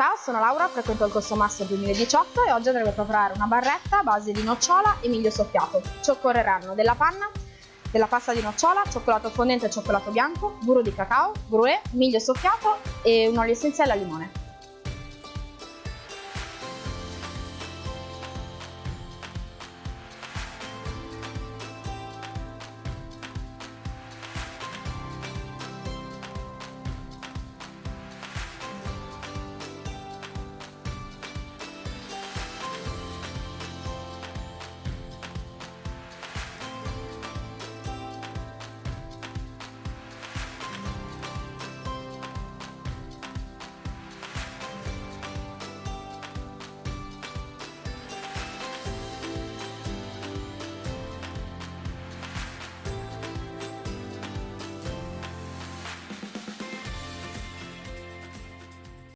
Ciao, sono Laura, frequento il corso Master 2018 e oggi andremo a preparare una barretta a base di nocciola e miglio soffiato. Ci occorreranno della panna, della pasta di nocciola, cioccolato fondente e cioccolato bianco, burro di cacao, gruè, miglio soffiato e un olio essenziale al limone.